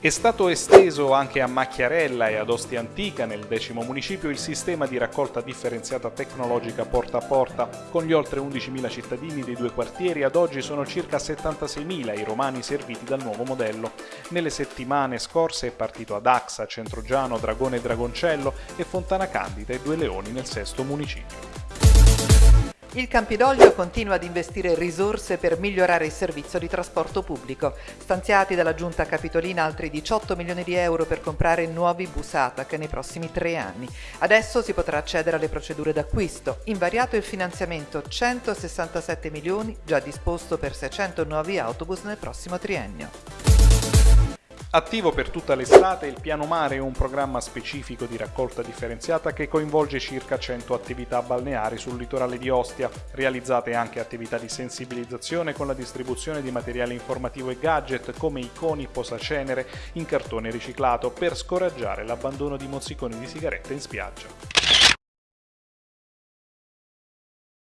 È stato esteso anche a Macchiarella e ad Ostia Antica, nel decimo municipio, il sistema di raccolta differenziata tecnologica porta a porta. Con gli oltre 11.000 cittadini dei due quartieri, ad oggi sono circa 76.000 i romani serviti dal nuovo modello. Nelle settimane scorse è partito ad Axa, Centrogiano, Dragone e Dragoncello e Fontana Candida e Due Leoni nel sesto municipio. Il Campidoglio continua ad investire risorse per migliorare il servizio di trasporto pubblico. Stanziati dalla Giunta Capitolina altri 18 milioni di euro per comprare nuovi bus ATAC nei prossimi tre anni. Adesso si potrà accedere alle procedure d'acquisto. Invariato il finanziamento 167 milioni, già disposto per 600 nuovi autobus nel prossimo triennio. Attivo per tutta l'estate, il Piano Mare è un programma specifico di raccolta differenziata che coinvolge circa 100 attività balneari sul litorale di Ostia, realizzate anche attività di sensibilizzazione con la distribuzione di materiale informativo e gadget come iconi posacenere in cartone riciclato per scoraggiare l'abbandono di mozziconi di sigarette in spiaggia.